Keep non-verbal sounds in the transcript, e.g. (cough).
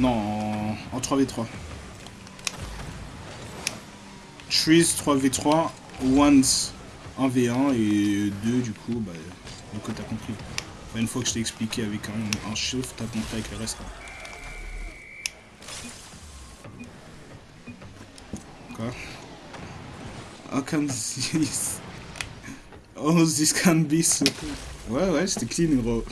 Non, en, 3v3. Trees 3v3, Ones 1v1 et 2 du coup, bah, du coup t'as compris. Une fois que je t'ai expliqué avec un, un shift, t'as compris avec le reste. Quoi. Quoi? How can this... (laughs) Oh, this can be so... Ouais, ouais, c'était clean, gros.